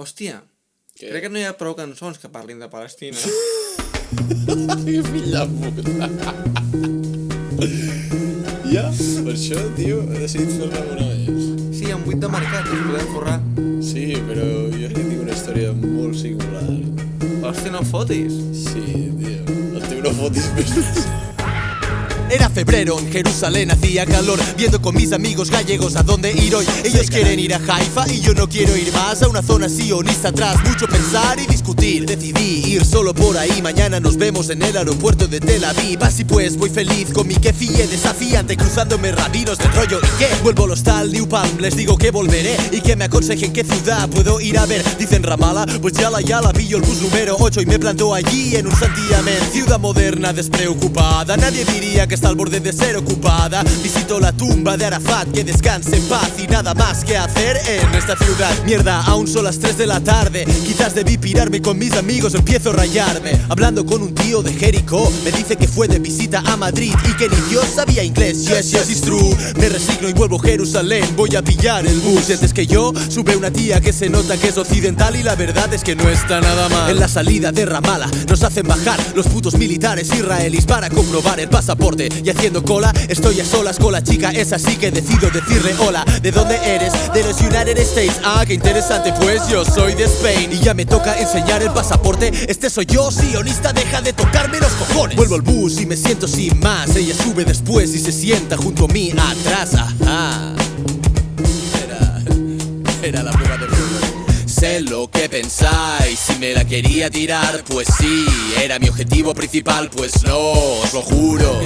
Hòstia, Què? crec que no hi ha prou cançons que parlin de Palestina. Que fill de puta. ja, per això, tio, he decidit fer-ne una més. Sí, amb 8 de mercat, ens podem forrar. Sí, però jo que tinc una història molt singular. Hòstia, no fotis. Sí, tio, el teu no fotis més. Era febrero, en Jerusalén hacía calor Viendo con mis amigos gallegos a dónde ir hoy. Ellos quieren ir a Haifa y yo no quiero ir más A una zona sionista atrás, mucho pensar y discutir Decidí ir solo por ahí, mañana nos vemos en el aeropuerto de Tel Aviv. Así pues, voy feliz con mi kefille desafiante Cruzándome rabinos del rollo. ¿Y qué? Vuelvo al hostal New Palm, les digo que volveré. Y que me aconsejen qué ciudad puedo ir a ver Dicen Ramala, pues ya la ya la pillo el bus número 8 Y me plantó allí en un santiamén. Ciudad moderna, despreocupada Nadie diría que al borde de ser ocupada. Visito la tumba de Arafat, que descanse en paz Y nada más que hacer en esta ciudad. Mierda, aún son las 3 de la tarde. Quizás debí pirarme con mis amigos, empiezo a rayarme. Hablando con un tío de Jericó Me dice que fue de visita a Madrid Y que ni Dios sabía inglés, yes, yes, it's true. Me resigno y vuelvo a Jerusalén. Voy a pillar el bus. Antes que yo, sube una tía que se nota que es occidental Y la verdad es que no está nada mal. En la salida de Ramala nos hacen bajar Los putos militares israelíes para comprobar el pasaporte Y haciendo cola, estoy a solas con la chica Es así que decido decirle hola. ¿De dónde eres? De los United States. Ah, qué interesante, pues yo soy de Spain. Y ya me toca enseñar el pasaporte. Este soy yo, sionista, deja de tocarme los cojones. Vuelvo al bus y me siento sin más. Ella sube después y se sienta junto a mí atrás. Ajá pensáis, si me la quería tirar, pues sí Era mi objetivo principal, pues no, os lo juro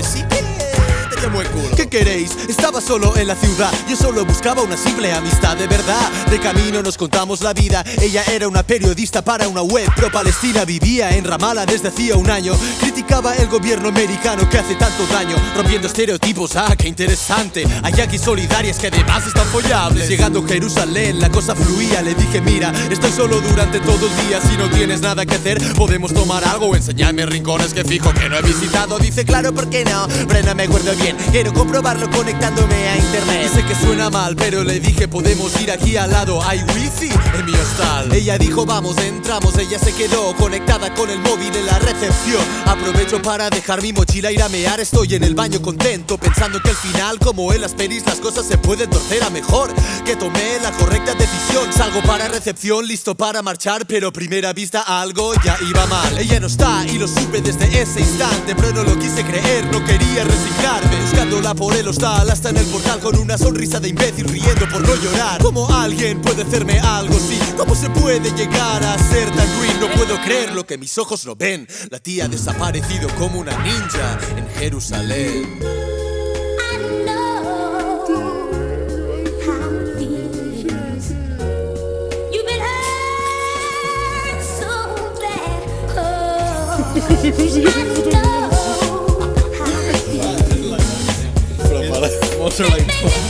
¿Qué queréis? Estaba solo en la ciudad. Yo solo buscaba una simple amistad de verdad. De camino nos contamos la vida. Ella era una periodista para una web pro-palestina. Vivía en Ramala desde hacía un año. Criticaba el gobierno americano que hace tanto daño Rompiendo estereotipos, ah, qué interesante. Hay aquí solidarias que además están follables. Llegando a Jerusalén la cosa fluía. Le dije mira, estoy solo durante todo el día. Si no tienes nada que hacer podemos tomar algo Enseñarme rincones que fijo que no he visitado. Dice claro, ¿por qué no? Brena me acuerdo bien Quiero comprobarlo conectándome a internet. Dice que suena mal, pero le dije podemos ir aquí al lado. Hay wifi en mi hostal. Ella dijo vamos, entramos Ella se quedó conectada con el móvil en la recepción. Aprovecho para dejar mi mochila ir a mear Estoy en el baño contento Pensando que al final, como en las pelis Las cosas se pueden torcer a mejor. Que tomé la correcta decisión. Salgo para recepción, listo para marchar Pero a primera vista algo ya iba mal. Ella no está y lo supe desde ese instante Pero no lo quise creer, no quería resignarme Buscándola por el hostal hasta en el portal Con una sonrisa de imbécil riendo por no llorar. ¿Cómo alguien puede hacerme algo así? ¿Cómo se puede llegar a ser tan ruin? No puedo creer lo que mis ojos no ven. La tía ha desaparecido como una ninja en Jerusalén are like,